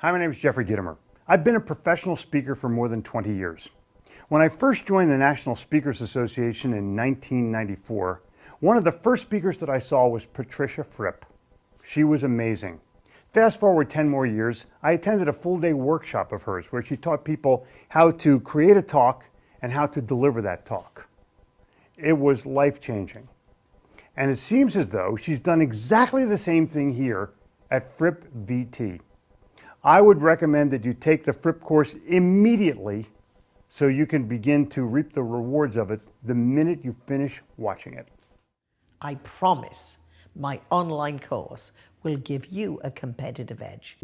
Hi, my name is Jeffrey Gitomer. I've been a professional speaker for more than 20 years. When I first joined the National Speakers Association in 1994, one of the first speakers that I saw was Patricia Fripp. She was amazing. Fast forward 10 more years, I attended a full day workshop of hers where she taught people how to create a talk and how to deliver that talk. It was life changing. And it seems as though she's done exactly the same thing here at Fripp VT. I would recommend that you take the Fripp course immediately so you can begin to reap the rewards of it the minute you finish watching it. I promise my online course will give you a competitive edge.